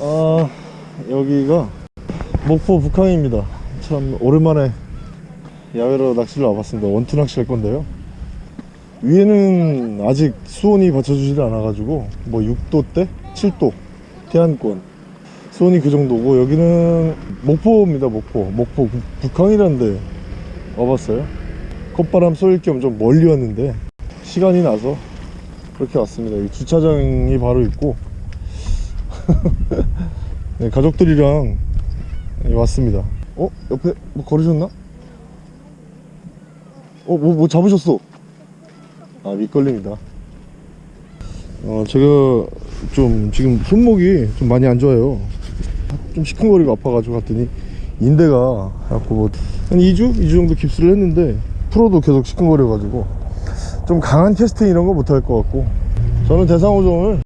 아 여기가 목포 북항입니다. 참 오랜만에 야외로 낚시를 와봤습니다. 원투 낚시 할 건데요. 위에는 아직 수온이 받쳐주질 않아 가지고 뭐 6도대 7도 태안권 수온이 그 정도고 여기는 목포입니다 목포. 목포 북- 북항이라는데 와봤어요. 콧바람 쏠 겸 좀 멀리 왔는데 시간이 나서 그렇게 왔습니다. 여기 주차장이 바로 있고 네, 가족들이랑 네, 왔습니다 어? 옆에 뭐 걸으셨나? 어? 뭐, 뭐 잡으셨어? 아 밑걸림이다 어 제가 좀 지금 손목이 좀 많이 안 좋아요 좀 시큰거리가 아파가지고 갔더니 인대가 갖고 뭐 한 2주? 2주 정도 깁스를 했는데 프로도 계속 시큰거려가지고 좀 강한 캐스팅 이런 거 못할 것 같고 저는 대상어종을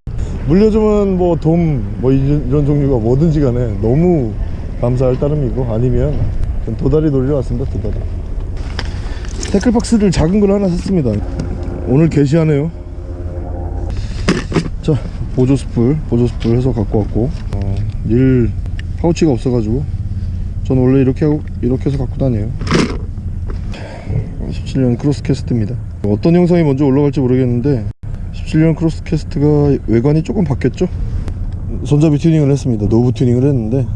물려주면 뭐 돔 뭐 이런, 종류가 뭐든지 간에 너무 감사할 따름이고 아니면 전 도다리 놀려 왔습니다 도다리. tackle box를 작은 걸 하나 샀습니다. 오늘 개시하네요. 자 보조 spool 보조 spool 해서 갖고 왔고 어, 릴 파우치가 없어가지고 저는 원래 이렇게 하고 이렇게 해서 갖고 다녀요. 17년 크로스 캐스트입니다. 어떤 영상이 먼저 올라갈지 모르겠는데 17년 크로스 캐스트가 외관이 조금 바뀌었죠? 손잡이 튜닝을 했습니다. knob 튜닝을 했는데.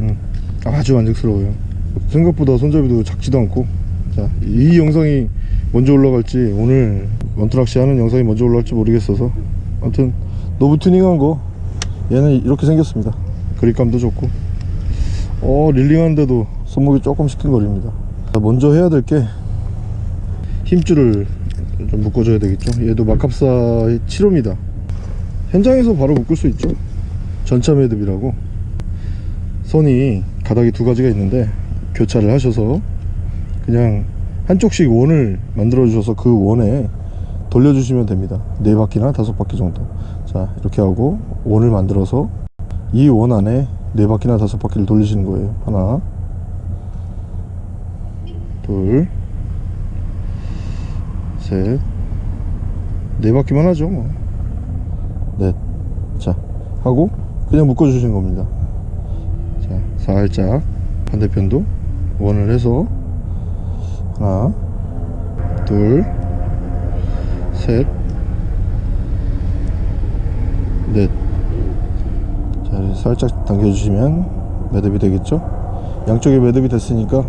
음, 아주 만족스러워요. 생각보다 손잡이도 작지도 않고. 자, 이 영상이 먼저 올라갈지 오늘 원투낚시 하는 영상이 먼저 올라갈지 모르겠어서. 아무튼 노브 튜닝한 거 얘는 이렇게 생겼습니다. 그립감도 좋고. 어 릴링하는데도 손목이 조금 시큰거립니다. 자, 먼저 해야 될 게 힘줄을 좀 묶어줘야 되겠죠? 얘도 마캅사의 7호입니다. 현장에서 바로 묶을 수 있죠. 전차 매듭이라고. 선이 가닥이 두 가지가 있는데 교차를 하셔서 그냥 한쪽씩 원을 만들어 주셔서 그 원에 돌려주시면 됩니다. 네 바퀴나 다섯 바퀴 정도. 자 이렇게 하고 원을 만들어서 이 원 안에 네 바퀴나 다섯 바퀴를 돌리시는 거예요. 하나 둘 셋 네 바퀴만 하죠 뭐 넷 자 하고 그냥 묶어 주시는 겁니다. 자 살짝 반대편도 원을 해서 하나 둘 셋 넷. 자 이렇게 살짝 당겨주시면 매듭이 되겠죠? 양쪽에 매듭이 됐으니까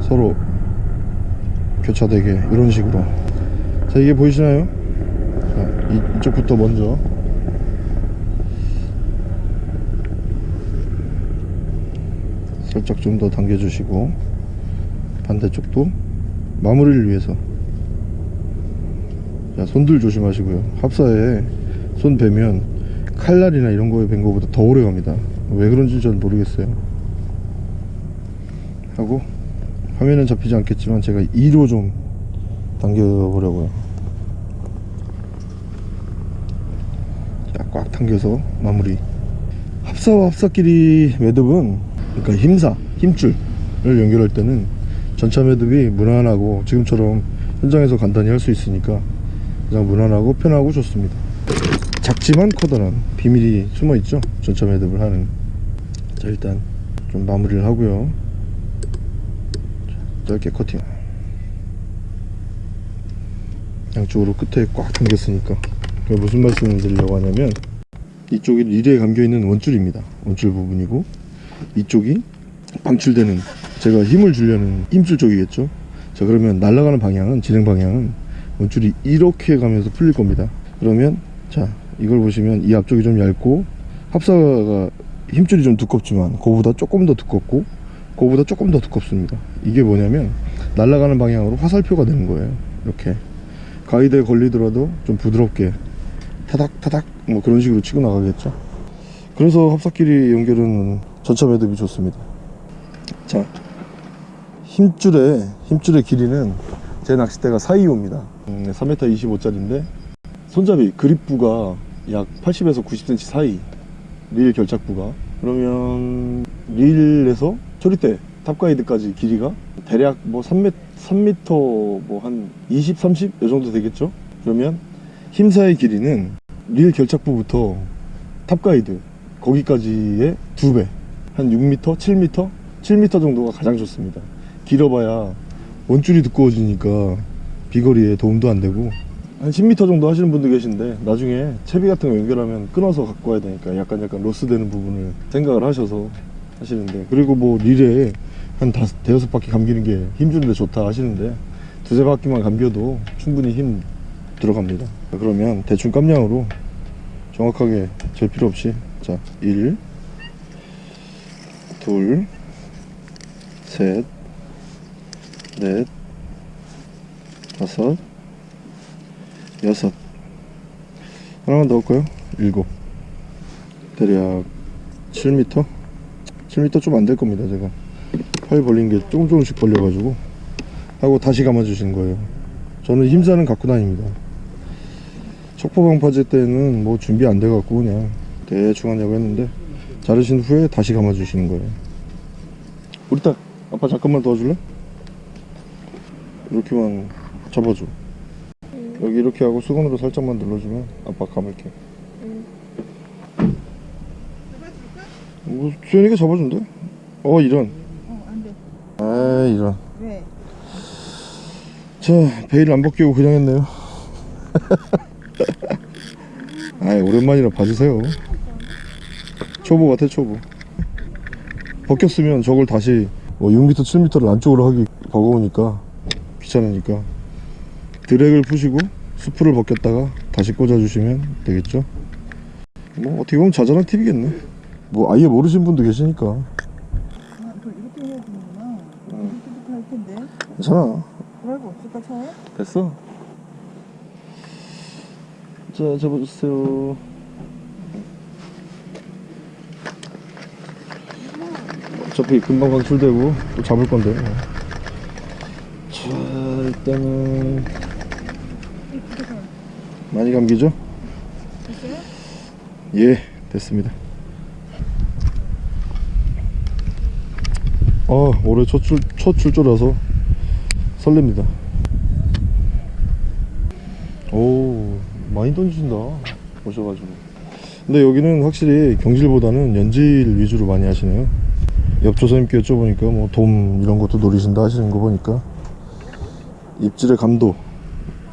서로 교차되게 이런 식으로. 자 이게 보이시나요? 자 이, 이쪽부터 먼저. 살짝 좀 더 당겨주시고 반대쪽도 마무리를 위해서. 자 손들 조심하시고요. 합사에 손 베면 칼날이나 이런 거에 벤 거보다 더 오래 갑니다. 왜 그런지 전 모르겠어요. 하고 화면은 잡히지 않겠지만 제가 2로 좀 당겨 보려고요. 자 꽉 당겨서 마무리. 합사와 합사끼리 매듭은 그러니까 힘사 힘줄을 연결할 때는 전차 매듭이 무난하고 지금처럼 현장에서 간단히 할 수 있으니까 가장 무난하고 편하고 좋습니다. 작지만 커다란 비밀이 숨어 있죠? 전차 매듭을 하는. 자 일단 좀 마무리를 하고요 자, 짧게 커팅. 양쪽으로 끝에 꽉 당겼으니까 무슨 말씀을 드리려고 하냐면 이쪽이 릴에 감겨있는 원줄입니다. 원줄 부분이고 이쪽이 방출되는 제가 힘을 주려는 힘줄 쪽이겠죠? 자 그러면 날아가는 방향은 진행 방향은 원줄이 이렇게 가면서 풀릴 겁니다. 그러면 자 이걸 보시면 이 앞쪽이 좀 얇고 합사가 힘줄이 좀 두껍지만 그거보다 조금 더 두껍고 그거보다 조금 더 두껍습니다 이게 뭐냐면 날아가는 방향으로 화살표가 되는 거예요. 이렇게. 가이드에 걸리더라도 좀 부드럽게 타닥 타닥 뭐 그런 식으로 치고 나가겠죠. 그래서 합사끼리 연결은 전차 매듭이 좋습니다. 자 힘줄의 힘줄의 길이는 제 낚싯대가 425입니다. 음, 3m 25짜리인데 손잡이 그립부가 약 80에서 90cm 사이 릴 결착부가. 그러면 릴에서 초리대 top guide까지 길이가? 대략 뭐 3m 3m 뭐한 20, 30 요 정도 되겠죠? 그러면 힘사의 길이는 릴 결착부부터 top guide 거기까지의 두배한 6m, 7m, 7m 정도가 가장 좋습니다. 길어봐야 원줄이 두꺼워지니까 비거리에 도움도 안 되고. 한 10m 정도 하시는 분도 계신데 나중에 채비 같은 거 연결하면 끊어서 갖고 와야 되니까 약간 약간 loss 되는 부분을 생각을 하셔서 하시는데. 그리고 뭐 리레에 한 다섯, 대여섯 바퀴 감기는 게 힘주는데 좋다 하시는데 두세 바퀴만 감겨도 충분히 힘 들어갑니다 그러면 대충 깜냥으로 정확하게 잴 필요 없이 자 1, 둘, 셋, 넷, 다섯, 여섯 하나만 더 할까요? 일곱 대략 7m? 7m 좀 안 될 겁니다 제가 팔 벌린 게 조금 조금씩 벌려가지고 하고 다시 감아주시는 거예요. 저는 힘사는 갖고 다닙니다. 척포방파제 때는 뭐 준비 안 돼갖고 그냥 대충 하냐고 했는데 자르신 후에 다시 감아주시는 거예요. 우리 딸 아빠 잠깐만 도와줄래? 이렇게만 잡아줘. 여기 이렇게 하고 수건으로 살짝만 눌러주면 아빠 감을게. 뭐 수현이가 잡아준대? 어 이런. 아 이런. 왜? 자 베일 안 벗기고 그냥 했네요. 아 오랜만이라 봐주세요. 초보 같아 초보. 벗겼으면 저걸 다시 뭐 6m 7m를 안쪽으로 하기 버거우니까 귀찮으니까. 드랙을 푸시고 수프를 벗겼다가 다시 꽂아주시면 되겠죠? 뭐 어떻게 보면 자잘한 팁이겠네. 뭐 아예 모르신 분도 계시니까 아, 그 이렇게 해야 되는구나. 이렇게부터 할 텐데. 괜찮아 드라이브 없을까 차에? 됐어. 자, 잡아주세요. 어차피 금방 방출되고 또 잡을 건데. 자, 일단은 많이 감기죠? 됐어요? 예, 됐습니다. 어, 올해 첫, 출, 첫 출조라서 설렙니다. 오, 많이 던진다. 오셔가지고. 근데 여기는 확실히 경질보다는 연질 위주로 많이 하시네요. 옆 조사님께 여쭤보니까 뭐 돔 이런 것도 노리신다 하시는 거 보니까 입질의 감도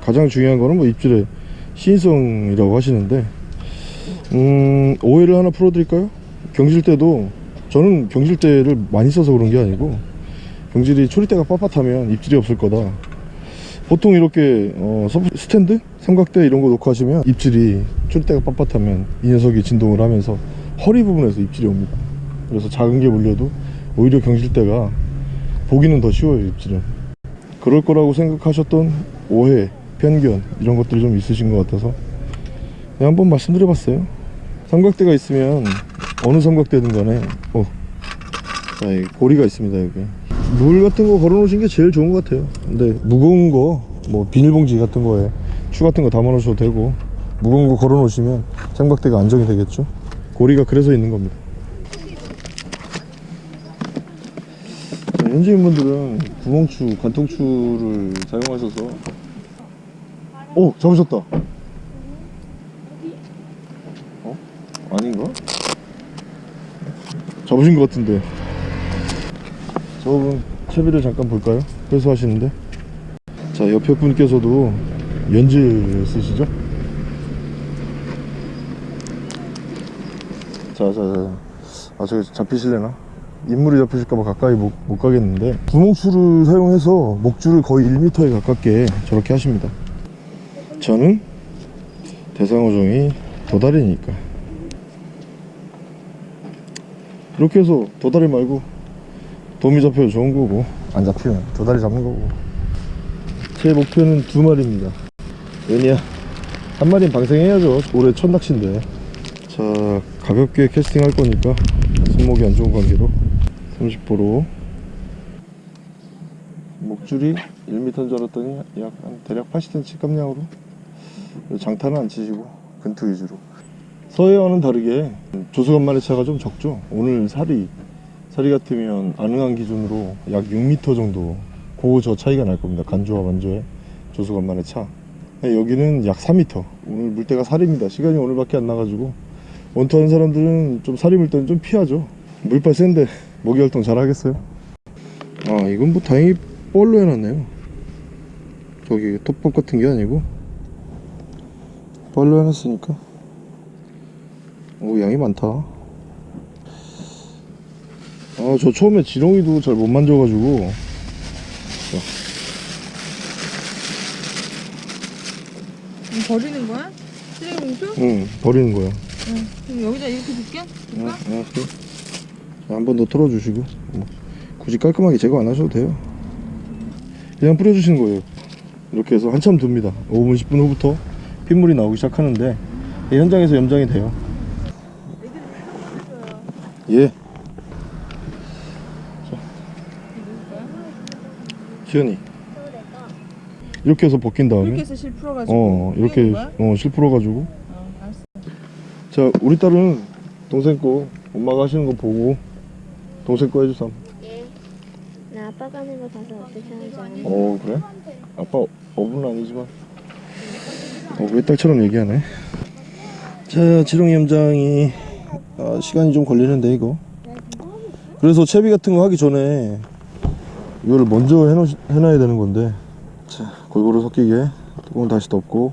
가장 중요한 거는 뭐 입질의 시인성이라고 하시는데 음, 오해를 하나 풀어드릴까요? 경질 때도 저는 경질 때를 많이 써서 그런 게 아니고 경질이 초리대가 빳빳하면 입질이 없을 거다. 보통 이렇게 어, 스탠드? 삼각대 이런 거 놓고 하시면 입질이 초리대가 빳빳하면 이 녀석이 진동을 하면서 허리 부분에서 입질이 옵니다. 그래서 작은 게 물려도 오히려 경질대가 보기는 더 쉬워요 입질은. 그럴 거라고 생각하셨던 오해, 편견 이런 것들이 좀 있으신 것 같아서 그냥 한번 말씀드려 봤어요. 삼각대가 있으면 어느 삼각대든 간에 어, 자, 이 고리가 있습니다 여기 물 같은 거 걸어 놓으신 게 제일 좋은 것 같아요. 근데 무거운 거 뭐 비닐봉지 같은 거에 추 같은 거 담아 놓으셔도 되고 무거운 거 걸어 놓으시면 삼각대가 안정이 되겠죠? 고리가 그래서 있는 겁니다. 자, 현지인분들은 구멍추, 관통추를 사용하셔서. 오 잡으셨다. 어? 아닌가? 잡으신 것 같은데 저분 채비를 잠깐 볼까요? 회수하시는데 자 옆에 분께서도 연질 쓰시죠? 자자자 아 저기 잡히실래나? 인물이 잡히실까봐 가까이 못, 못 가겠는데 구멍추를 사용해서 목줄을 거의 1m에 가깝게 저렇게 하십니다 저는 대상어종이 도다리니까 이렇게 해서 도다리 말고 도미 잡혀도 좋은 거고. 안 잡히면 도다리 잡는 거고. 제 목표는 두 마리입니다. 왜냐 한 마리는 방생해야죠. 올해 첫 낚시인데. 자 가볍게 캐스팅 할 거니까 손목이 안 좋은 관계로 30%로 목줄이 1m인 줄 알았더니 약 한 대략 80cm 깜냥으로. 장타는 안 치시고 근투 위주로. 서해와는 다르게 조수간만의 차가 좀 적죠. 오늘 살이 살이 같으면 안흥한 기준으로 약 6m 정도 그저 차이가 날 겁니다. 간조와 만조의 조수간만의 차. 여기는 약 4m 오늘 물때가 살입니다. 시간이 오늘밖에 안 나가지고 원투 하는 사람들은 좀 살이 물 때는 좀 피하죠. 물빨 센데 모기 활동 잘 하겠어요? 아 이건 뭐 다행히 뻘로 해놨네요. 저기 톱밥 같은 게 아니고 뻘로 해놨으니까. 오 양이 많다 아 저 처음에 지렁이도 잘 못 만져가지고 이거 버리는 거야? 쓰레기 봉투? 응 버리는 거야 응. 그럼 여기다 이렇게 줄게? 응, 응, 그래. 한번 더 털어주시고 뭐, 굳이 깔끔하게 제거 안 하셔도 돼요 그냥 뿌려주시는 거예요 이렇게 해서 한참 둡니다 5분 10분 후부터 핏물이 나오기 시작하는데 이 현장에서 염장이 돼요 예 지연이 이렇게 해서 벗긴 다음에 이렇게 해서 실 풀어가지고 어 이렇게 뿌리는 거야? 어, 실 풀어가지고 어 알았어 자 우리 딸은 동생 거 엄마가 하시는 거 보고 동생 거 해주삼 예. 나 아빠가 하는 거 봐서 어떻게 하는지 아는 거. 어 그래? 아빠 어부는 아니지만 어, 왜 딸처럼 얘기하네 자 지렁이 염장이 아, 시간이 좀 걸리는데 이거 그래서 채비 같은 거 하기 전에 이거를 먼저 해놓, 해놔야 되는 건데. 자 골고루 섞이게. 뚜껑 다시 덮고.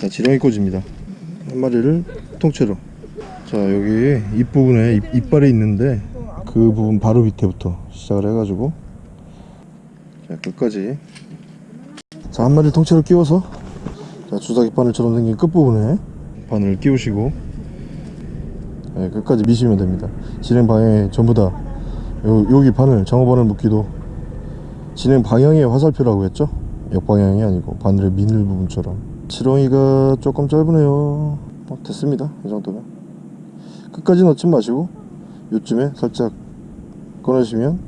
자 지렁이 꽂입니다. 한 마리를 통째로. 자 여기 입 부분에 입, 이빨이 있는데 그 부분 바로 밑에부터 시작을 해가지고. 자 끝까지. 자 한 마리를 통째로 끼워서. 자 주사기 바늘처럼 생긴 끝부분에 바늘을 끼우시고 네, 끝까지 미시면 됩니다. 진행 방향에 전부 다 요, 여기 바늘 장어 바늘 묶기도 진행 방향의 화살표라고 했죠? 역방향이 아니고 바늘의 미늘 부분처럼. 지렁이가 조금 짧으네요. 어, 됐습니다. 이 정도면. 끝까지 넣지 마시고 요쯤에 살짝 꺼내시면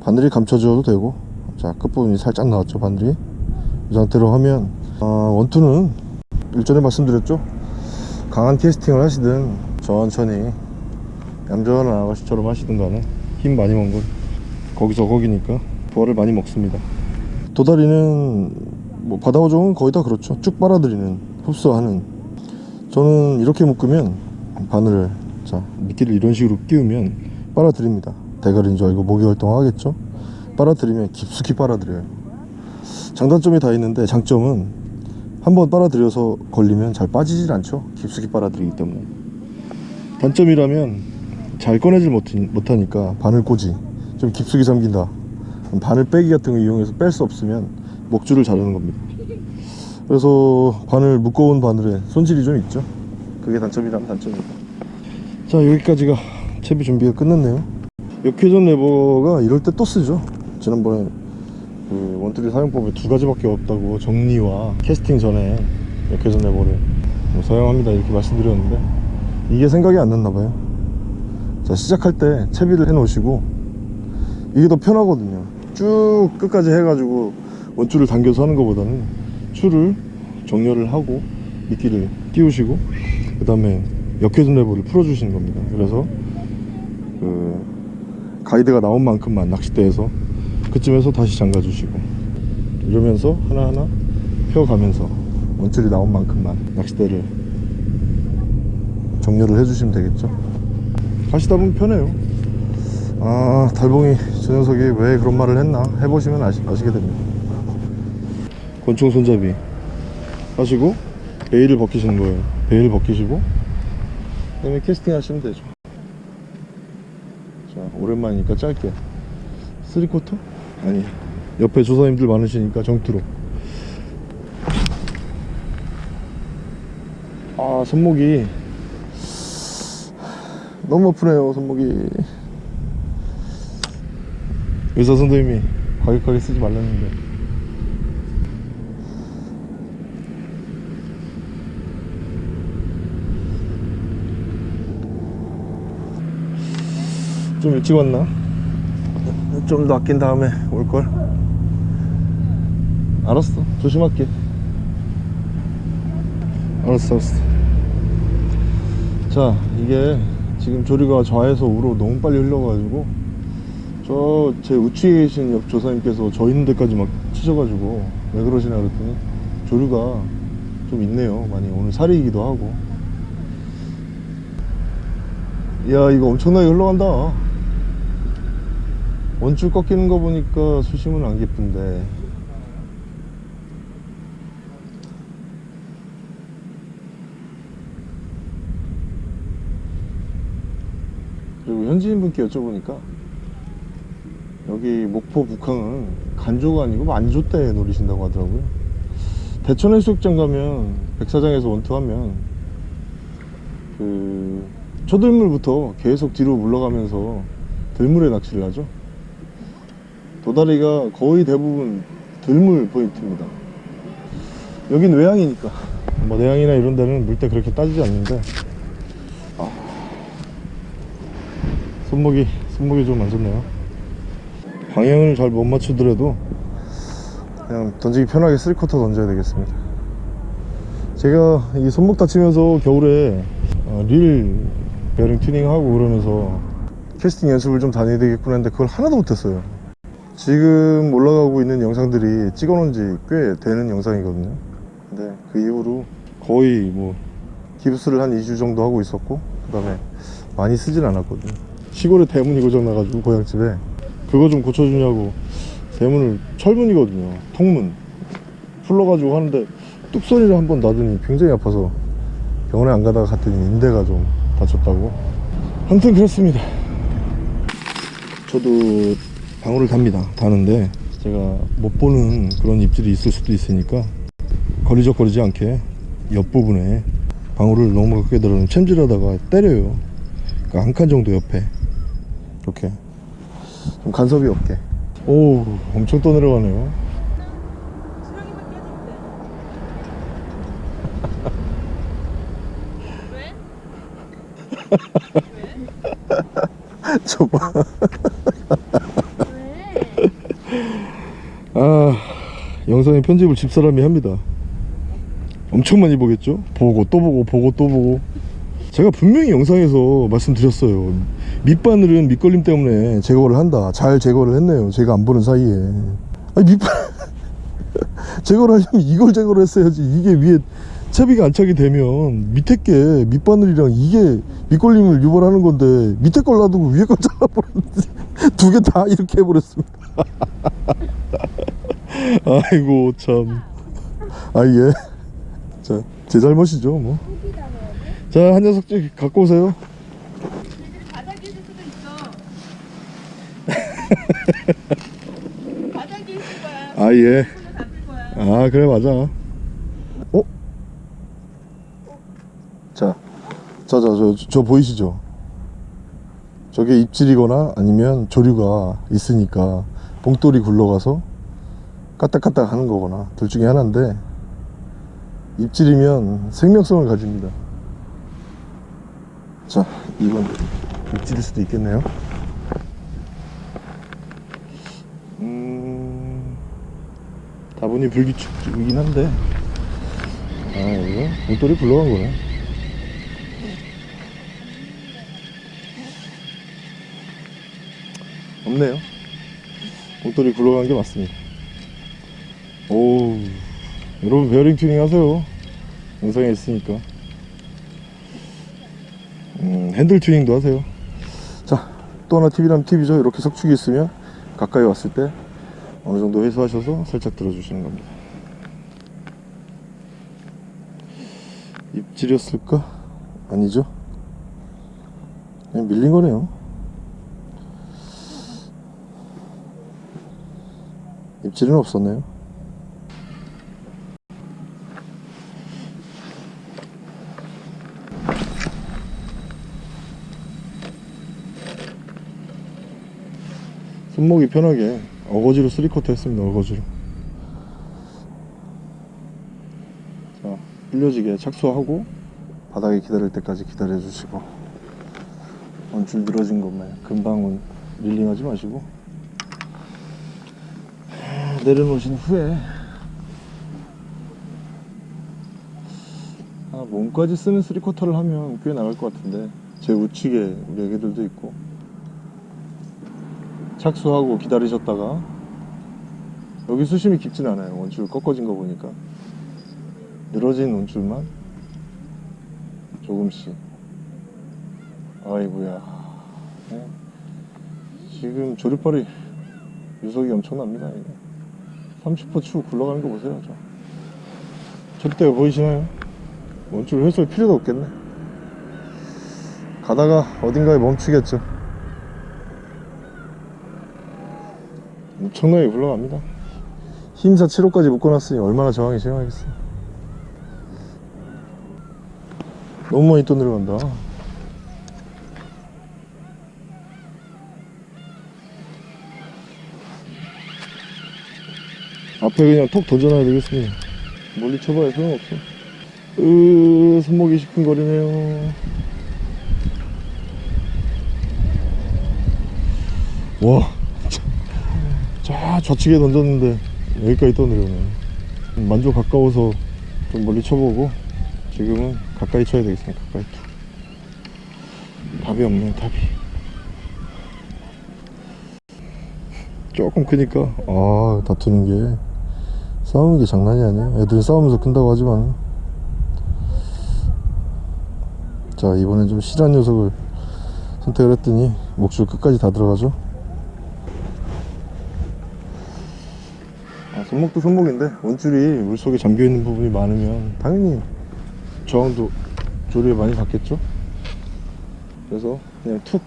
바늘이 감춰져도 되고 자 끝부분이 살짝 나왔죠 바늘이. 이 상태로 하면 아, 원투는 일전에 말씀드렸죠? 강한 캐스팅을 하시든 천천히 얌전한 아가씨처럼 하시든 간에 힘 많이 먹은 건 거기서 거기니까 부활을 많이 먹습니다. 도다리는 뭐 바다어종은 거의 다 그렇죠. 쭉 빨아들이는 흡수하는. 저는 이렇게 묶으면 바늘을 자 미끼를 이런 식으로 끼우면 빨아들입니다. 대가리인 줄 알고 모기 활동하겠죠? 빨아들이면 깊숙이 빨아들여요. 장단점이 다 있는데 장점은 한번 빨아들여서 걸리면 잘 빠지질 않죠. 깊숙이 빨아들이기 때문에 단점이라면 잘 꺼내질 못, 못하니까 바늘꽂이 좀 깊숙이 잠긴다. 바늘 빼기 같은 거 이용해서 뺄 수 없으면 목줄을 자르는 겁니다. 그래서 바늘 무거운 바늘에 손질이 좀 있죠. 그게 단점이라면 단점입니다. 자 여기까지가 채비 준비가 끝났네요. 역회전 레버가 이럴 때 또 쓰죠. 지난번에 그 원투리 사용법에 두 가지밖에 없다고 정리와 캐스팅 전에 역회전 레버를 뭐 사용합니다. 이렇게 말씀드렸는데 이게 생각이 안 났나 봐요. 자 시작할 때 채비를 해 놓으시고 이게 더 편하거든요. 쭉 끝까지 해가지고 원줄을 당겨서 하는 것보다는 줄을 정렬을 하고 미끼를 끼우시고 그 다음에 역회전 레버를 풀어주시는 겁니다. 그래서 그 가이드가 나온 만큼만 낚싯대에서 그쯤에서 다시 잠가 주시고 이러면서 하나하나 펴가면서 원줄이 나온 만큼만 낚싯대를 정렬을 해주시면 되겠죠? 하시다 보면 편해요. 아 달봉이 저 녀석이 왜 그런 말을 했나 해보시면 아시, 아시게 됩니다. 권총 손잡이. 하시고 베일을 벗기시는 거예요. 베일을 벗기시고 그 다음에 캐스팅 하시면 되죠. 자 오랜만이니까 짧게. 3쿼터? 아니 옆에 조사님들 많으시니까 정투로. 아 손목이 너무 아프네요 손목이. 의사 선생님이 과격하게 쓰지 말랐는데. 좀 일찍 왔나? 좀 더 아낀 다음에 올걸? 알았어. 조심할게. 알았어 알았어. 자 이게 지금 조리가 좌에서 우로 너무 빨리 흘러가지고 저 제 우측에 계신 옆 조사님께서 저 있는 데까지 막 치셔가지고 왜 그러시나 그랬더니 조류가 좀 있네요. 많이 오늘 살이기도 하고. 이야 이거 엄청나게 흘러간다. 원줄 꺾이는 거 보니까 수심은 안 깊은데 그리고 현지인 분께 여쭤보니까 여기 목포 북항은 간조가 아니고 만조대 노리신다고 하더라고요. 대천 해수욕장 가면 백사장에서 원투하면 그 초들물부터 계속 뒤로 물러가면서 들물에 낚시를 하죠. 도다리가 거의 대부분 들물 포인트입니다. 여긴 외항이니까. 뭐 내항이나 이런 데는 물때 그렇게 따지지 않는데 손목이 손목이 좀 안 좋네요. 방향을 잘 못 맞추더라도 그냥 던지기 편하게 3쿼터 던져야 되겠습니다. 제가 이 손목 다치면서 겨울에 어, 릴 베어링 튜닝하고 그러면서 캐스팅 연습을 좀 다녀야 되겠구나 했는데 그걸 하나도 못했어요. 지금 올라가고 있는 영상들이 찍어 놓은 지 꽤 되는 영상이거든요. 근데 그 이후로 거의 뭐 기부스를 한 2주 정도 하고 있었고 그 다음에 많이 쓰진 않았거든요 시골에 대문이 고장나가지고 고향집에. 그거 좀 고쳐주냐고. 대문을 철문이거든요. 통문. 풀러가지고 하는데 뚝 소리를 한 번 나더니 굉장히 아파서 병원에 안 가다가 갔더니 인대가 좀 다쳤다고. 아무튼 그렇습니다. 저도 방울을 답니다. 다는데 제가 못 보는 그런 입질이 있을 수도 있으니까 거리적거리지 않게 옆부분에 방울을 너무 가깝게 들어는 챔질하다가 때려요. 그러니까 한 칸 정도 옆에 이렇게. 좀 간섭이 없게. 오 엄청 떠내려가네요. 저봐 왜? 아 영상에 편집을 집사람이 합니다. 엄청 많이 보겠죠? 보고 또 보고 보고 또 보고. 제가 분명히 영상에서 말씀드렸어요 밑바늘은 밑걸림 때문에 제거를 한다 잘 제거를 했네요 제가 안 보는 사이에 아니 밑바 제거를 하려면 이걸 제거를 했어야지 이게 위에 채비가 안착이 되면 밑에 게 밑바늘이랑 이게 밑걸림을 유발하는 건데 밑에 걸 놔두고 위에 걸 잘라버렸는데 두 개 다 이렇게 해버렸습니다 아이고 참. 아 예. 자, 제 잘못이죠 뭐. 자, 한 녀석씩 갖고 오세요. 바닥에 있을 수도 있어. 바닥에 있을 거야. 아 예. 아 그래 맞아. 어? 자, 자, 자, 저, 저 보이시죠? 저게 입질이거나 아니면 조류가 있으니까 봉돌이 굴러가서 까딱까딱 하는 거거나 둘 중에 하나인데 입질이면 생명성을 가집니다. 자, 이건 입질일 수도 있겠네요. 다분히 불규칙이긴 한데, 아, 이거 봉돌이 굴러간 거네. 없네요. 봉돌이 굴러간 게 맞습니다. 오, 여러분 베어링 튜닝 하세요. 영상에 있으니까. 음, 핸들 튜닝도 하세요. 자, 또 하나 팁이라면 팁이죠. 이렇게 석축이 있으면 가까이 왔을 때 어느 정도 회수하셔서 살짝 들어주시는 겁니다. 입질이었을까? 아니죠? 그냥 밀린 거네요. 입질은 없었네요. 손목이 편하게 어거지로 3쿼터 했습니다. 어거지로. 자, 흘려지게 착수하고 바닥에 기다릴 때까지 기다려 주시고 원줄 늘어진 것만 금방은 릴링하지 마시고 내려놓으신 후에 아, 몸까지 쓰는 3쿼터를 하면 꽤 나갈 것 같은데 제 우측에 우리 애기들도 있고 착수하고 기다리셨다가 여기 수심이 깊진 않아요. 원줄 꺾어진 거 보니까. 늘어진 온줄만 조금씩. 아이고야. 네. 지금 조립발이 유속이 엄청납니다 이게. 30호 추 굴러가는 거 보세요 저. 조립대가 보이시나요? 원줄 회수할 필요도 없겠네. 가다가 어딘가에 멈추겠죠 엄청나게 굴러갑니다. 힘사 7호까지 묶어놨으니 얼마나 저항이 심하겠어 너무 많이 또 내려간다. 앞에 그냥 톡 던져놔야 되겠습니다. 멀리 쳐봐야 소용없어. 으 손목이 시큰거리네요. 와 자, 좌측에 던졌는데 여기까지 떠내려오네 만족 가까워서 좀 멀리 쳐보고 지금은 가까이 쳐야 되겠습니다. 가까이 답이 없네 답이. 조금 크니까. 아 다투는 게 싸우는 게 장난이 아니에요. 애들이 싸우면서 큰다고 하지만. 자 이번엔 좀 실한 녀석을 선택을 했더니 목줄 끝까지 다 들어가죠 손목도 손목인데 원줄이 물속에 잠겨있는 부분이 많으면 당연히 저항도 조리에 많이 받겠죠? 그래서 그냥 툭.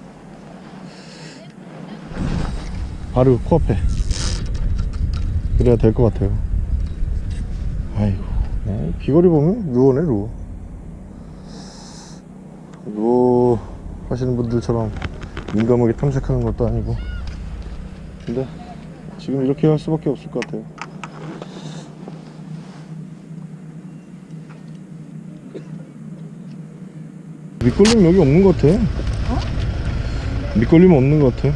바로 코앞에. 그래야 될 것 같아요. 아이고. 네, 비거리 보면 루어네 루어 루어 하시는 분들처럼 민감하게 탐색하는 것도 아니고. 근데 지금 이렇게 할 수밖에 없을 것 같아요 밑걸림 여기 없는 것 같아. 밑걸림 없는 것 같아.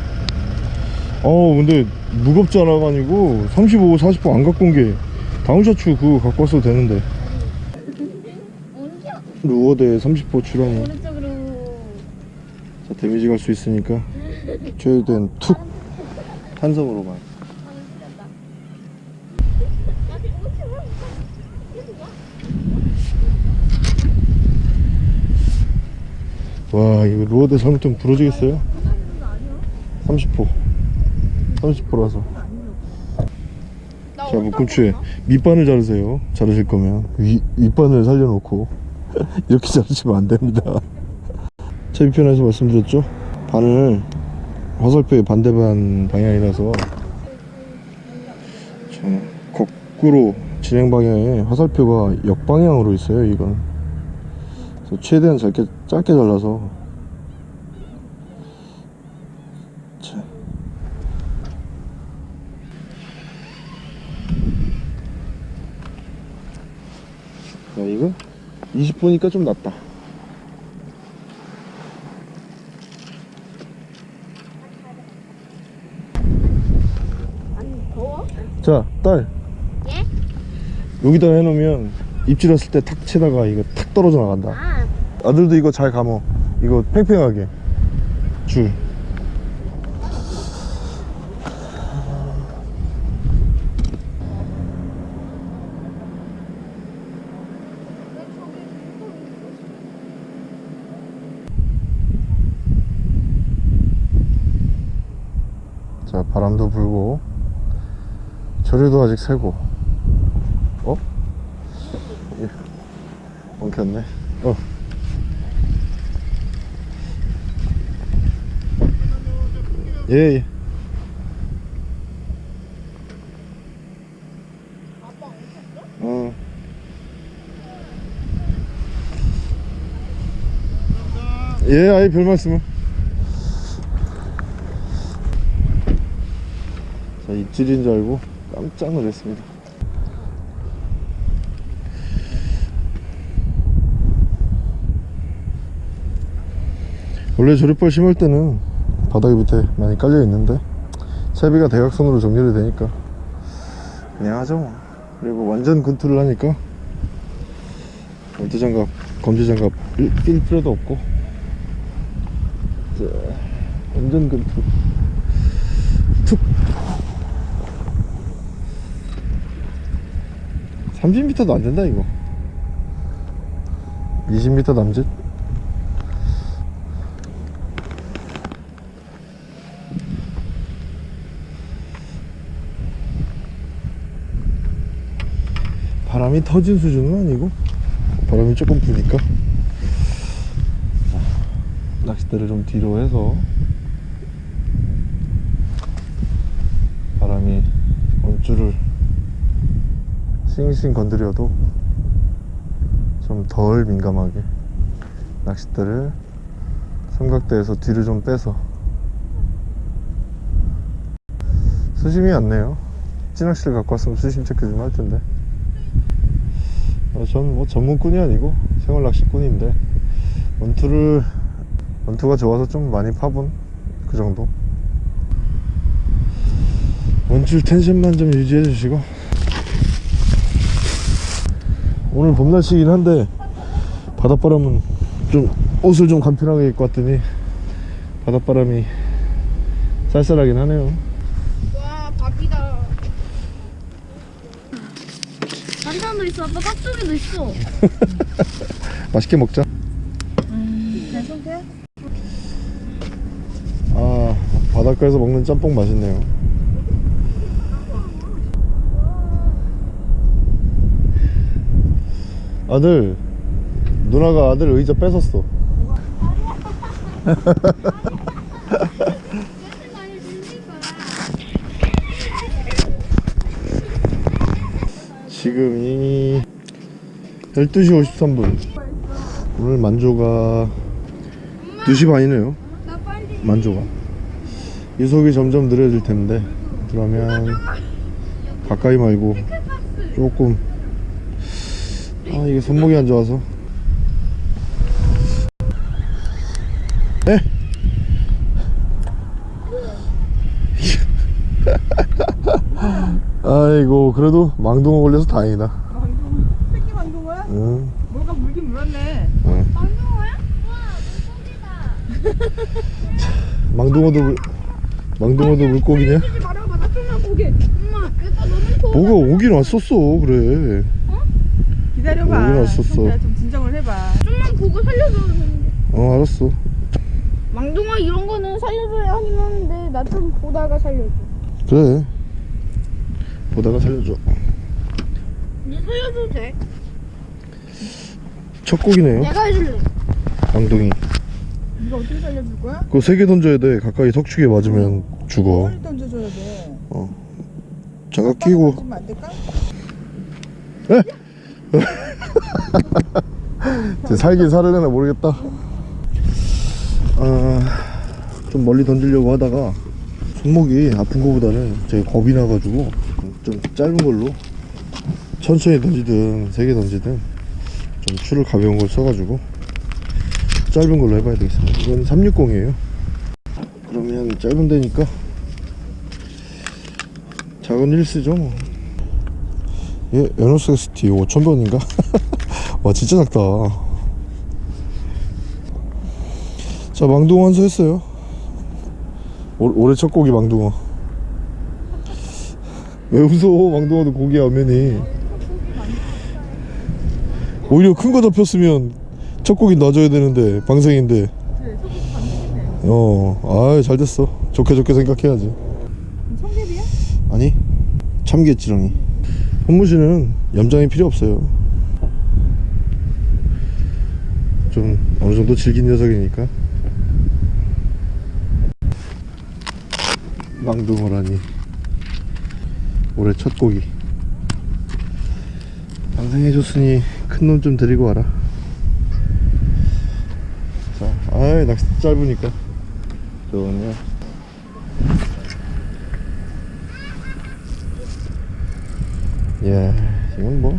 어 근데 무겁지 않아가지고 35, 40호 안 갖고 온 게 다운샤츠 그거 갖고 왔어도 되는데. 루어대 30호 출하면 오른쪽으로. 자 데미지 갈 수 있으니까. 최대한 툭. 탄성으로만 와 이거 루어대 잘못하면 부러지겠어요? 30호 30호라서. 자 묶음추에 밑바늘 자르세요. 자르실 거면. 위, 윗바늘 살려놓고. 이렇게 자르시면 안 됩니다. 채비편에서 말씀드렸죠? 바늘 화살표의 반대반 방향이라서. 자, 거꾸로 진행 방향에 화살표가 역방향으로 있어요 이건 최대한 짧게, 짧게 잘라서 자. 자 이거 20분이니까 좀 낫다? 자, 딸. 예? 여기다 해놓으면 입질했을 때 탁 치다가 이거 탁 떨어져 나간다. 아 아들도 이거 잘 감어. 이거 팽팽하게. 줄. 자, 바람도 불고, 조류도 아직 새고. 어? 예. 엉켰네. 어. 예, 예. 어. 예, 아예 별 말씀을. 자, 입질인 줄 알고 깜짝 놀랐습니다. 원래 조립발 심을 때는 바닥에 밑에 많이 깔려 있는데 채비가 대각선으로 정렬이 되니까 그냥 하죠 뭐. 그리고 완전 근투를 하니까 월드장갑 검지장갑 낄, 낄 필요도 없고 자, 완전 근투 툭 30m도 안 된다 이거 20m 남짓? 바람이 터진 수준은 아니고 바람이 조금 부니까. 낚싯대를 좀 뒤로 해서 바람이 원줄을 싱싱 건드려도 좀 덜 민감하게 낚싯대를 삼각대에서 뒤로 좀 빼서 수심이 않네요. 찌낚시를 갖고 왔으면 수심 체크 좀 할 텐데. 어, 저는 뭐 전문꾼이 아니고 생활 낚시꾼인데 원투를 원투가 좋아서 좀 많이 파본 그 정도. 원줄 텐션만 좀 유지해 주시고. 오늘 봄 날씨긴 한데 바닷바람은 좀 옷을 좀 간편하게 입고 왔더니 바닷바람이 쌀쌀하긴 하네요 와 밥이다. 반찬도 있어. 아빠 깍두기도 있어. 맛있게 먹자 내 손대? 아 바닷가에서 먹는 짬뽕 맛있네요 아들 누나가 아들 의자 뺏었어 지금이 12시 53분. 오늘 만조가 2시 반이네요. 만조가. 이속이 점점 느려질 텐데 그러면 가까이 말고 조금. 아 이게 손목이 안 좋아서. 에? 아이고 그래도 망둥어 걸려서 다행이다 망둥어. 새끼 망둥어야? 응, 뭐가 물긴 물었네. 응. 망둥어야? 와, 물고기다. 망둥어도 물- 망둥어도 물고기냐? 말아봐. 나. 엄마, 너무. 뭐가 오긴 왔었어 그래 기다려봐. 오긴 왔었어. 좀 진정을 해봐. 좀만 보고 살려줘야 되는데. 어 알았어 망둥어 이런 거는 살려줘야 하긴 하는데 나 좀 보다가 살려줘. 그래 보다가 살려줘 이제 살려줘도 돼. 첫 곡이네요 내가 해줄래. 망둥이 이거 어떻게 살려줄 거야? 그거 세 개 던져야 돼 가까이 석축에 맞으면 죽어 빨리 던져줘야 돼. 장갑 끼고 던지면 안 될까? 제 살긴 살으려나 모르겠다 아, 좀 멀리 던지려고 하다가 손목이 아픈 거보다는 제가 겁이 나가지고 좀 짧은 걸로 천천히 던지든 세게 던지든 좀 추를 가벼운 걸 써가지고 짧은 걸로 해봐야 되겠습니다. 이건 360이에요. 그러면 짧은 데니까 작은 1스죠 뭐. 얘 에너섹스티 5000번인가? 와 진짜 작다. 자 망둥어 완수했어요. 올, 올해 첫 고기 망둥어 왜 웃어? 망둥어도 고기야 면이. 오히려 큰 거 잡혔으면 첫 고기 놔줘야 되는데 방생인데. 반죽이네. 어아 잘 됐어. 좋게 좋게 생각해야지. 청개비야? 아니 참깨지렁이. 현무씨는 염장이 필요 없어요. 좀 어느정도 질긴 녀석이니까. 망둥어라니 올해 첫 고기 방생해줬으니 큰 놈 좀 데리고 와라 자 아이 낚시 짧으니까 좋네요 예, 지금 뭐.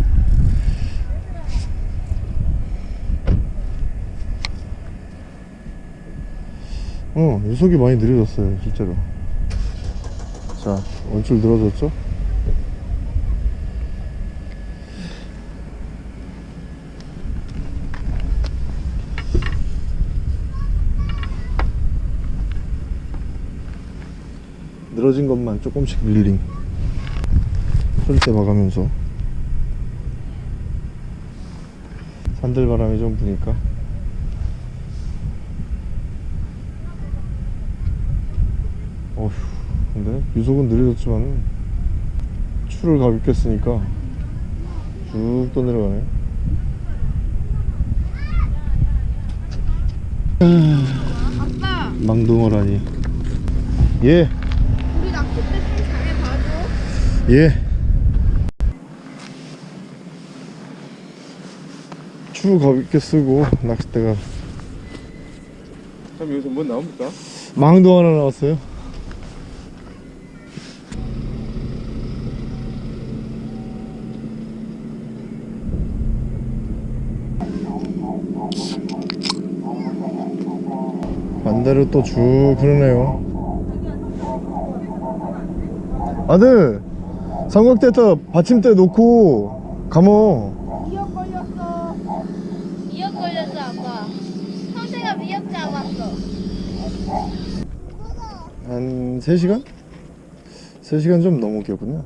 어, 유속이 많이 느려졌어요, 실제로. 자, 원줄 늘어졌죠? 늘어진 것만 조금씩 릴링. 소리대 봐가면서. 산들 바람이 좀 부니까. 어휴 근데 유속은 느려졌지만 추를 가볍게 쓰니까 쭉 떠내려가네. 망둥어라니. 예 우리 낚싯대 좀 잘해봐줘 예. 추 가볍게 쓰고 낚싯대가 참 여기서 뭐 나옵니까? 망도 하나 나왔어요. 반대로 또 쭉 흐르네요. 아들, 삼각대에다 받침대 놓고 감어. 미역 걸렸어. 미역 걸렸어 아빠. 형태가 미역 잡았어. 한 3시간? 3시간 좀 넘었겠군요.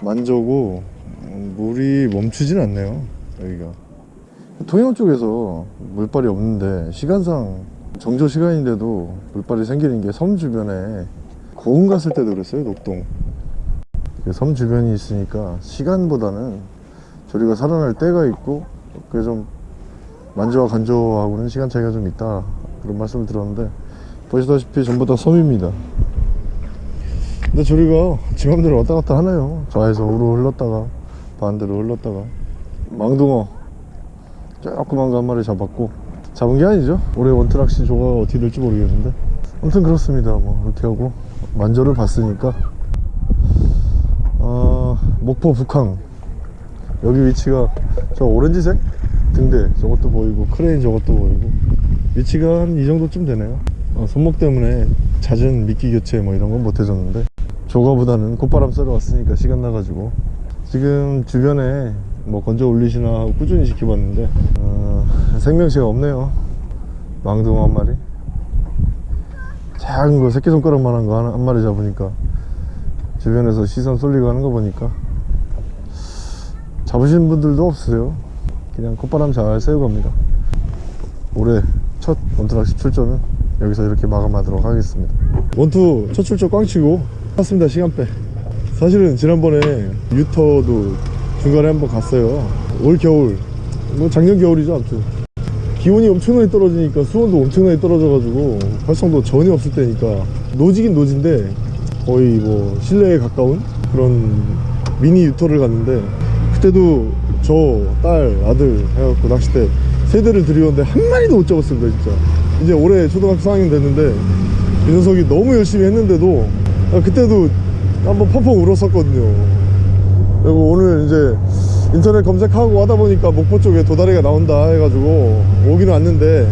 만져고 음, 물이 멈추진 않네요 여기가. 통영 쪽에서 물발이 없는데 시간상 정조 시간인데도 물발이 생기는 게 섬 주변에 고흥 갔을 때도 그랬어요 녹동. 그 섬 주변이 있으니까 시간보다는 저리가 살아날 때가 있고 그게 좀 만조와 간조하고는 시간 차이가 좀 있다. 그런 말씀을 들었는데 보시다시피 전부 다 섬입니다. 근데 저리가 지 맘대로 왔다 갔다 하네요. 좌에서 우로 흘렀다가 반대로 흘렀다가 망둥어 조그만 거 한 마리 잡았고 잡은 게 아니죠? 올해 원트락시 조가가 어떻게 될지 모르겠는데 아무튼 그렇습니다. 뭐 이렇게 하고 만조를 봤으니까 어, 목포 북항. 여기 위치가 저 오렌지색? 등대. 저것도 보이고 크레인 저것도 보이고. 위치가 한 이 정도쯤 되네요. 어, 손목 때문에 잦은 미끼 교체 뭐 이런 건 못 해줬는데. 조과보다는 콧바람 쐬러 왔으니까 시간 나가지고. 지금 주변에 뭐 건져 올리시나 꾸준히 지켜봤는데 어, 생명체가 없네요. 망둥어 한 마리. 작은 거 새끼손가락만한 거 한 마리 잡으니까. 주변에서 시선 쏠리고 하는 거 보니까 잡으신 분들도 없어요. 그냥 콧바람 잘 쐬고 갑니다. 올해 첫 원투낚시 출전은 여기서 이렇게 마감하도록 하겠습니다. 원투 첫 출전 꽝 치고 탔습니다 시간빼 사실은 지난번에 유터도 중간에 한번 갔어요. 올 겨울. 뭐 작년 겨울이죠 아무튼. 기온이 엄청나게 떨어지니까 수온도 엄청나게 떨어져가지고 활성도 전혀 없을 때니까 노지긴 노지인데 거의 뭐 실내에 가까운 그런 미니 유터를 갔는데 그때도 저 딸 아들 해갖고 낚싯대 세 대를 들이었는데 한 마리도 못 잡았습니다 진짜. 이제 올해 초등학교 4학년 됐는데 이 녀석이 너무 열심히 했는데도 아, 그때도 한번 펑펑 울었었거든요. 그리고 오늘 이제 인터넷 검색하고 하다 보니까 목포 쪽에 도다리가 나온다 해가지고 오기는 왔는데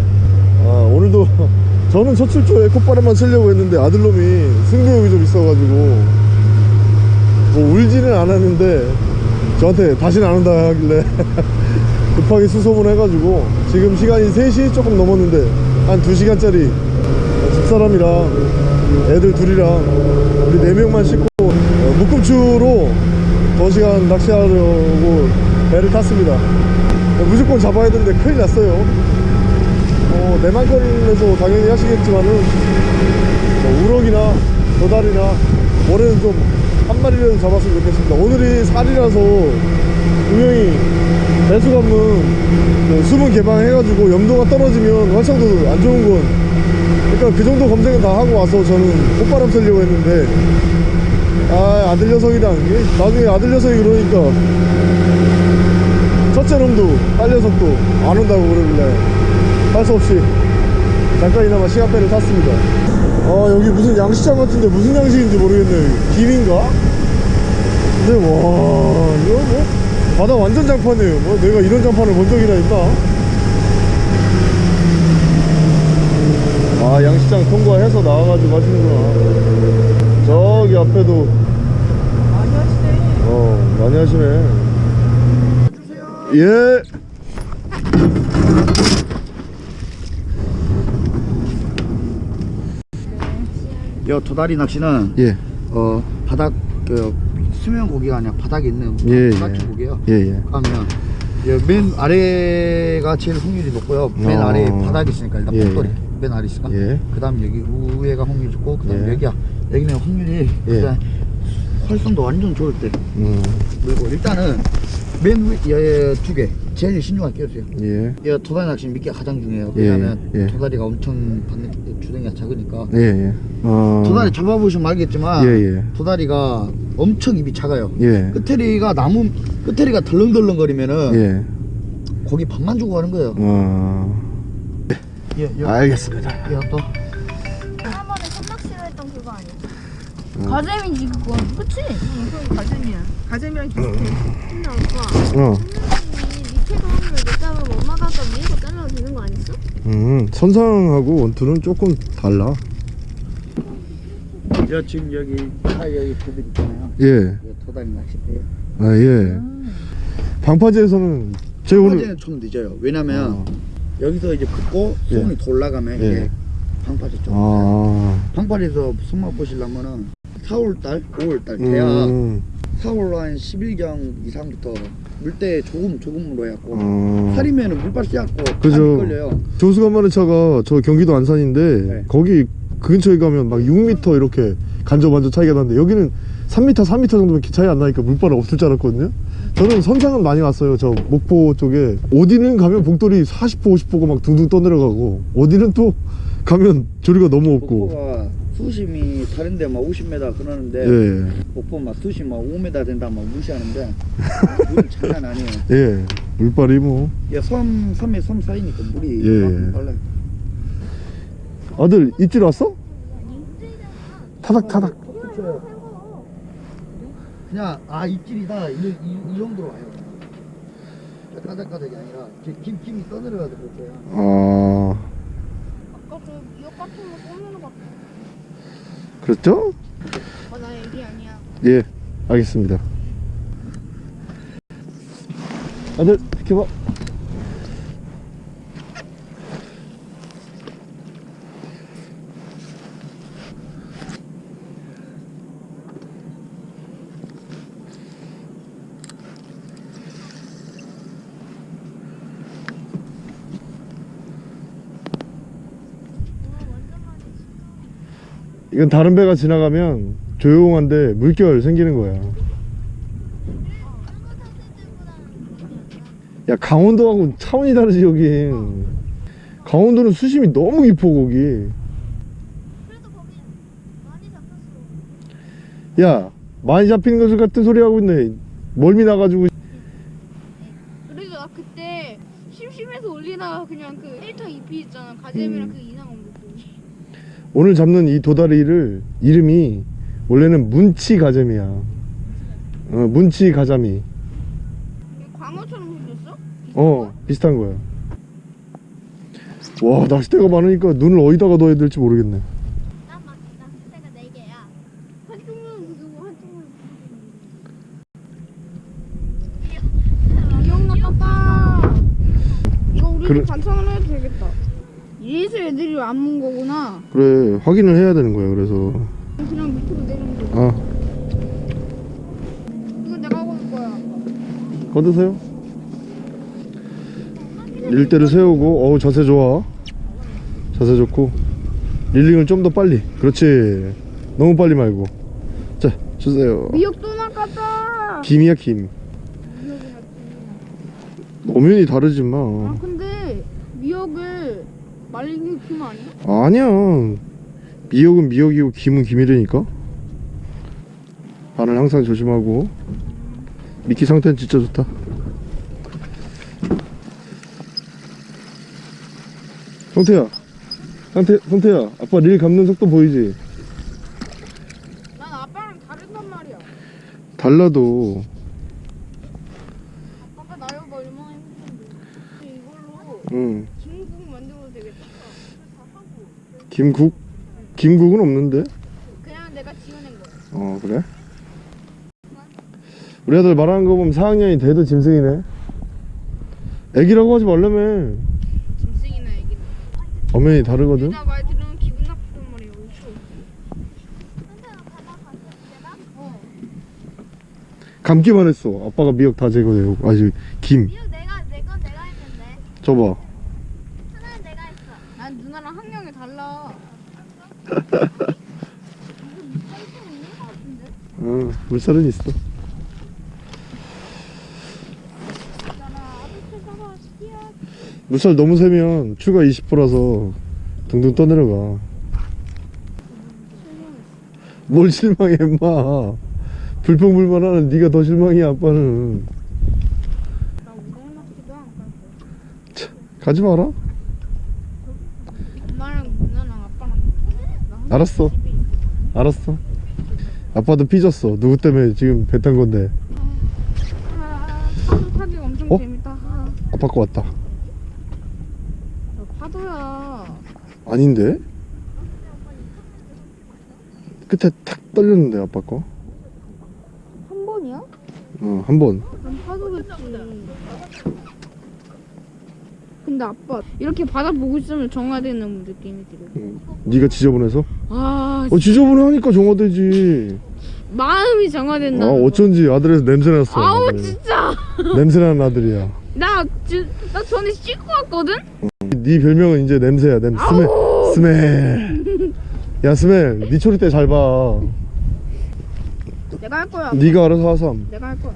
아, 오늘도 저는 첫 출조에 콧바람만 쓰려고 했는데 아들놈이 승부욕이 좀 있어가지고 뭐 울지는 않았는데 저한테 다시는 안 온다 하길래 급하게 수소문 해가지고 지금 시간이 3시 조금 넘었는데 한 2시간짜리 집사람이랑 애들 둘이랑 우리 4명만 씻고 어, 묶음추로 2시간 낚시하려고 배를 탔습니다. 어, 무조건 잡아야 되는데 큰일 났어요. 어, 내만걸에서 당연히 하시겠지만은 뭐 우럭이나 도다리나 올해는 좀 한 마리라도 잡았으면 좋겠습니다. 오늘이 살이라서 분명히 배수 그 수분 개방해가지고 염도가 떨어지면 활성도 안 좋은 건 그러니까 그 정도 검색은 다 하고 와서 저는 콧바람 쐬려고 했는데 아 아들 녀석이랑 이게 나중에 아들 녀석이 그러니까 첫째 놈도 딸 녀석도 안 온다고 그러길래 할 수 없이 잠깐이나마 시간배를 탔습니다 아 여기 무슨 양식장 같은데 무슨 양식인지 모르겠네 김인가? 근데 와 이거 뭐 바다 완전 장판이에요 뭐 내가 이런 장판을 본 적이나 있나? 아 양식장 통과해서 나와가지고 하시는구나 저기 앞에도 많이 하시네. 어 많이 하시네 예 여 도다리 낚시는 예. 어 바닥 그 수면 고기가 아니라 바닥에 있는 예, 바닥 예. 고기요. 예, 예. 그러면 예, 맨 아래가 제일 확률이 높고요. 맨 어. 아래 바닥이 있으니까 일단 예, 복돌이 예. 맨 아래 있으니까. 예. 그다음 여기 위에가 확률이 좋고 그다음 예. 여기야. 여기는 확률이 예. 일단 활성도 완전 좋을 때. 음, 그리고 일단은 맨 위에 두 개. 제일 신중하게 끼우세요. 예. 이 도다리 낚시 미끼가 가장 중요해요. 예, 왜냐면 예. 도다리가 엄청 받는 주댕이가 작으니까. 예, 예. 어. 도다리 잡아보시면 알겠지만 예, 예. 도다리가 엄청 입이 작아요. 예. 끝에리가 나무 끝에리가 덜렁덜렁거리면은 예. 고기 밥만 주고 가는 거예요. 어. 예, 예. 알겠습니다. 예, 또 가재미지 그건 그치? 이건 가재미야. 가재미랑 비슷해. 근데 오빠 어. 선생님이 밑에서 하면 못 자르고 엄마가 아까 위에서 잘라도 되는 거 아니었어? 음, 선상하고 원투는 조금 달라. 저 지금 여기 차 여기 그들 있잖아요. 예. 도다리 낚시대요. 아, 예. 방파제에서는 제가 오늘 방파제는 좀 늦어요. 왜냐면 어. 여기서 이제 긋고 예. 손이 더 올라가면 예. 이게 방파제 쪽. 아. 방파제에서 손맛 보시려면은 4월달, 5월달 대야 음. 4월 한 10일경 이상부터 물때 조금 조금으로 해갖고 어. 살이면은 물빨 씌갖고 그죠. 다 걸려요. 조수가 많은 차가 저 경기도 안산인데 네. 거기 그 근처에 가면 막 6m 이렇게 간접반접 차이가 나는데 여기는 3m, 4m 정도면 차이 안 나니까 물바은 없을 줄 알았거든요. 저는 선상은 많이 왔어요. 저 목포 쪽에 어디는 가면 복돌이 40호, 50호가 막 둥둥 떠내려가고 어디는 또 가면 조리가 너무 없고. 수심이 다른 데 막 50m 그러는데 예, 목포 막 수심 막 5m 된다 막 무시하는데 물이 장난 아니에요. 예, 물발이 뭐 야, 섬 섬에 섬 사이니까 물이 예. 빨라요. 아들 입질 왔어? 타닥 타닥. 그냥 아 입질이다 이, 이, 이 정도로 와요. 까닥까닥이 아니라 김 김이 떠내려가도 그렇대요. 아, 아까 그 미역 같은 거 꺼내는 거 같아 그렇죠? 아, 나 얘기 아니야 예, 알겠습니다. 아들, 비켜봐. 이건 다른 배가 지나가면 조용한데 물결 생기는 거야. 야 강원도하고 차원이 다르지 여긴. 강원도는 수심이 너무 깊어 거기. 야 많이 잡히는 것을 같은 소리 하고 있네. 멀미 나가지고. 그래도 나 그때 심심해서 올리다가 그냥 그 1타 2피 있잖아 가재미랑 음. 그 오늘 잡는 이 도다리를 이름이 원래는 문치 가재미야. 어 문치 가자미. 광어처럼 생겼어? 어 비슷한 거야. 와 낚싯대가 많으니까 눈을 어디다가 넣어야 될지 모르겠네. 나 막, 나 그때가 4개야 한쪽은 그거고 한쪽은 기억 나빴다 이거 우리 그래. 반찬으로 해도 되겠다 이래서 애들이 안문 거구나 그래 확인을 해야 되는 거야 그래서. 그냥 밑으로 내리면 돼아 이건 내가 올 거야 걷으세요. 릴대를 세우고 어우 자세 좋아. 자세 좋고 릴링을 좀 더 빨리. 그렇지. 너무 빨리 말고. 자 주세요. 미역 또 낚았다 김이야 김. 엄연히 다르지 아 마. 근데 미역을 말린 게 김 아니야? 아니야. 미역은 미역이고 김은 김이라니까. 바늘 항상 조심하고. 미끼 상태는 진짜 좋다. 성태야. 상태, 성태야. 아빠 릴 감는 속도 보이지? 난 아빠랑 다르단 말이야 달라도 아빠가 나이가 얼마나 힘든데 이걸로 응. 김국 만들어도 되겠다 김국? 김국은 없는데? 그냥 내가 지어낸 거야 어 그래? 우리 아들 말하는 거 보면 4학년이 돼도 짐승이네. 애기라고 하지 말라며. 짐승이나 애기나 엄연히 다르거든. 내가 말 들으면 기분 나쁘단 말이야 어 감기만 했어. 아빠가 미역 다 제거되고. 아직 김. 미역 내가 줘봐 난 누나랑 학년이 달라. 응 물살은 있어. 물살 너무 세면 추가 20%라서 둥둥 떠내려가. 뭘 실망해 임마. 불평불만 하는 네가 더 실망이야 아빠는. 가. 가지 마라 엄마랑 누나랑 아빠랑 나 혼자 알았어. 알았어 아빠도 삐졌어 누구 때문에 지금 배 탄 건데 아, 파도 타기가 엄청 어? 재밌다. 아, 아빠 거 왔다 나 파도야. 아닌데? 끝에 탁 떨렸는데 아빠 거? 한 번이야? 어, 한 번. 그럼 파도겠지. 근데 아빠 이렇게 바다 보고 있으면 정화되는 느낌이 들어. 응. 네가 지저분해서? 아 어, 지저분해 하니까 정화되지. 마음이 정화된다. 아, 어쩐지 아들에서 냄새 났어. 아우 아들이. 진짜. 냄새 나는 아들이야. 나, 지, 나 전에 씻고 왔거든? 네 별명은 이제 냄새야. 냄새. 스멜. 스멜. 야, 스멜. 네 초리 때 잘 봐. 내가 할 거야. 네가 알아서 하삼. 내가 할 거야.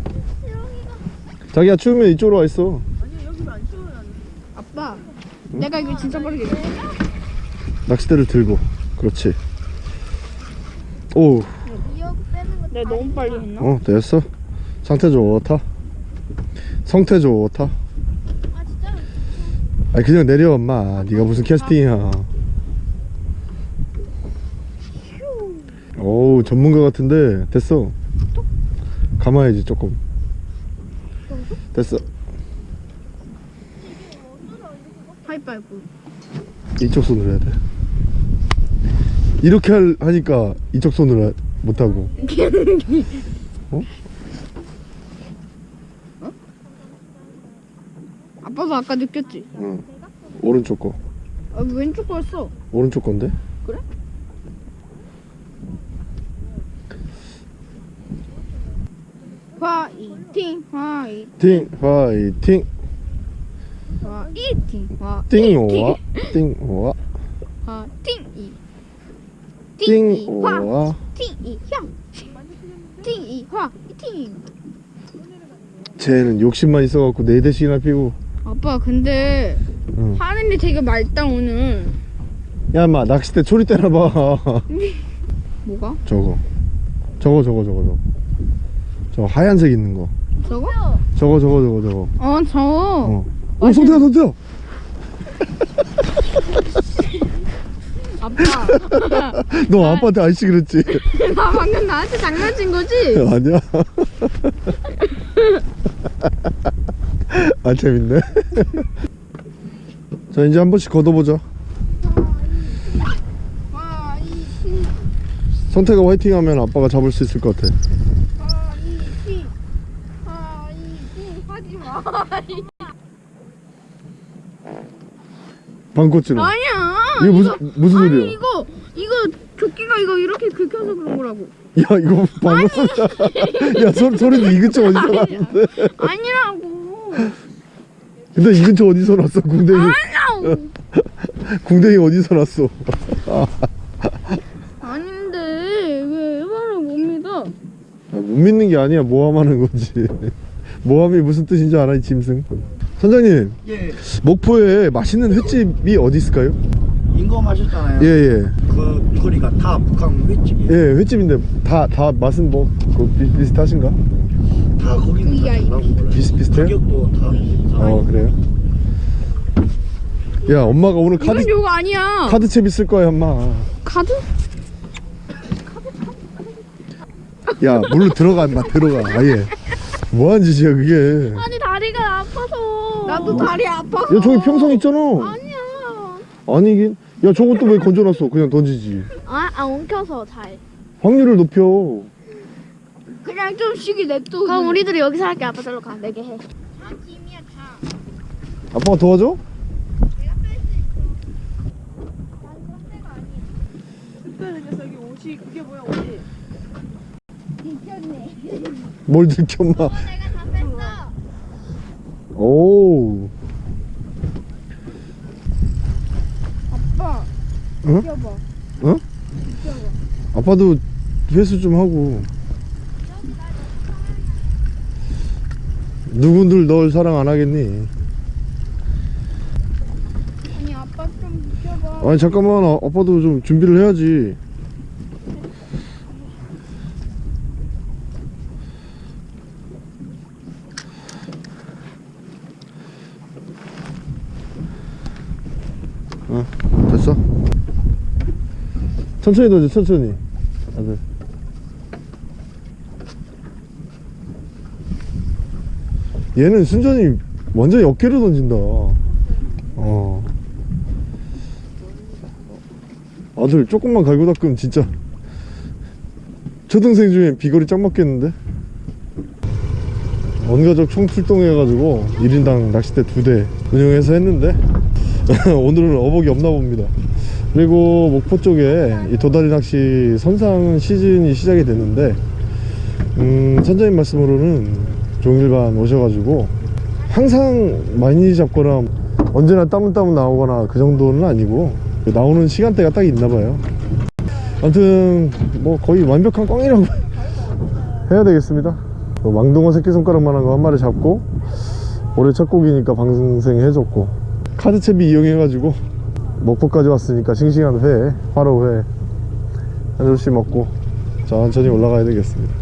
자기야 추우면 이쪽으로 와 있어. 아빠, 내가 이거 진짜 빠르게 해. 낚싯대를 들고. 그렇지. 오, 내가 너무 빨리 했나? 어, 됐어. 상태 좋다. 성태 좋다. 아니 그냥 내려 엄마. 네가 무슨 캐스팅이야. 오 전문가 같은데 됐어. 감아야지 조금. 됐어. 하이파이브. 이쪽 손으로 해야 돼. 이렇게 할, 하니까 이쪽 손으로 하- 못하고. 어? 아빠도 아까 느꼈지? 응. 오른쪽 거. 아, 왼쪽 거였어. 오른쪽 건데? 그래? 화이팅, 화이팅, 팅 화이팅 화이팅, 화이팅, 띵오와 화이팅, 팅. 쟤는 욕심만 있어갖고 네 대씩이나 피고 아빠 근데 응. 하늘이 되게 맑다 오늘. 야 인마 낚싯대 초리 때려봐 뭐가? 저거 저거 저거 저거 저거 저 하얀색 있는 거 저거? 저거 저거 저거 저거 어, 저. 어. 어 성태야 성태야 아빠, 너 아빠한테 아이씨 그랬지? 나 방금 나한테 장난친 거지? 아니야. 아 재밌네. 자 이제 한 번씩 걷어보자 성태가 화이팅 하면 아빠가 잡을 수 있을 것 같아. 화이팅, 화이팅, 하지 마. 방꽃지는 아니야. 이거 무슨 무슨 아니 소리야 이거 이거 조끼가 이거 이렇게 긁혀서 그런 거라고. 야 이거 방금 소리야 야 소, 소리도 이 근처 어디서 났는데 아니라고. 근데 이 근처 어디서 났어 궁뎅이 아니라고. 궁뎅이 어디서 났어 아닌데 왜 말을 못 믿어? 아, 못 믿는 게 아니야 모함하는 거지 모함이 무슨 뜻인지 알아 이 짐승 선장님 예, 목포에 맛있는 횟집이 어디 있을까요? 인거 마셨잖아요. 예예 그 소리가 다 북한 횟집이에요. 예, 횟집인데 다 다 맛은 뭐 그, 비, 비슷하신가? 다 거기는 다. 비슷비슷해요? 가격도 다 어 그래요? 야 엄마가 오늘 카드 이건 요거 아니야. 카드채 있을 거야 엄마 카드? 야 물로 들어가 임마 들어가 아예 뭐하는 짓이야 그게 아니 다리가 아파서. 나도 다리 아파서. 야 저기 평상 있잖아 아니야. 아니긴 야 저것도 왜 건져놨어 그냥 던지지 아, 아 엉켜서 잘. 확률을 높여 그냥 좀 쉬게 냅둬. 그럼 우리들이 여기서 할게 아빠 저로 가 내게 해아 짐이야 자. 아빠가 도와줘? 그때는 녀석이 옷이 그게 뭐야 옷이 뭘 들켜 엄마 내가 다 뺐어. 오 응? 어? 아빠도 회수 좀 하고 누군들 널 사랑 안 하겠니? 아니 아빠 좀 비켜봐. 아니 잠깐만 아, 아빠도 좀 준비를 해야지 어 됐어 천천히 던져 천천히. 아들. 얘는 순전히 완전히 어깨로 던진다. 어. 아들 조금만 갈고 닦으면 진짜 초등생 중에 비거리 짱 맞겠는데? 원가족 총 출동해가지고 1인당 낚싯대 두대 운영해서 했는데 오늘은 어복이 없나 봅니다 그리고 목포 쪽에 이 도다리 낚시 선상 시즌이 시작이 됐는데 음, 선장님 말씀으로는 종일반 오셔가지고 항상 많이 잡거나 언제나 따문따문 나오거나 그 정도는 아니고 나오는 시간대가 딱 있나봐요. 아무튼 뭐 거의 완벽한 꽝이라고 해야 되겠습니다. 뭐 망둥어 새끼손가락만 한 거 한 마리 잡고 올해 첫 곡이니까 방생 해줬고 카드채비 이용해가지고 목포까지 왔으니까 싱싱한 회 화로 회 한 접시 먹고 천천히 올라가야 되겠습니다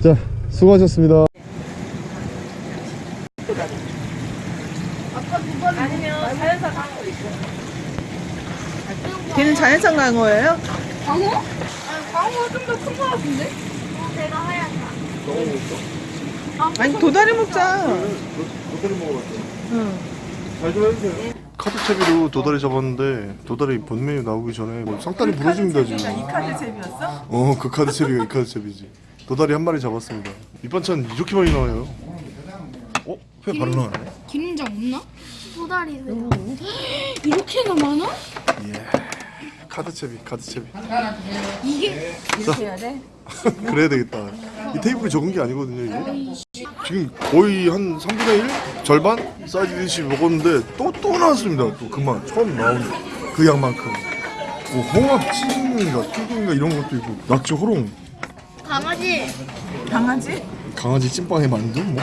자 수고하셨습니다 걔는 자연산 강어예요? 광어? 아니 광어가 좀더 큰 거 같은데? 내가 하얀다. 아니 도다리 먹자. 응. 카드 채비로 도다리 잡았는데 도다리 본 메뉴 나오기 전에 뭐 상다리 부러집니다 지금 이 카드 채비였어? 어그 카드 채비가 이 카드 채비지 도다리 한 마리 잡았습니다 밑반찬 이렇게 많이 나와요 어? 회 바로 나와요? 기름장 없나? 도다리 회. 이렇게나 많아? 예 카드 채비 카드 채비 이게 이렇게 해야 돼? 그래야 되겠다 이 테이블이 적은 게 아니거든요 이게 지금 거의 한 3분의 1? 절반? 사이즈 먹었는데 또또 나왔습니다 또 그만 처음 나온 그 양만큼 뭐 홍합 찌개인가 튀김인가 이런 것도 있고 낙지 호롱 강아지. 강아지? 강아지 찐빵에 만두 뭐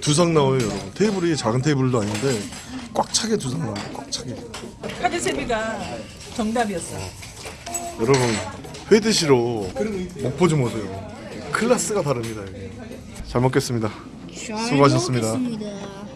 두상 나와요 여러분 테이블이 작은 테이블도 아닌데 꽉 차게 두상 나와요 꽉 차게 카드 잼이가 정답이었어. 여러분 회 드시러 목포 좀 오세요. 클래스가 다릅니다 여기 잘 먹겠습니다. 수고하셨습니다. 먹겠습니다.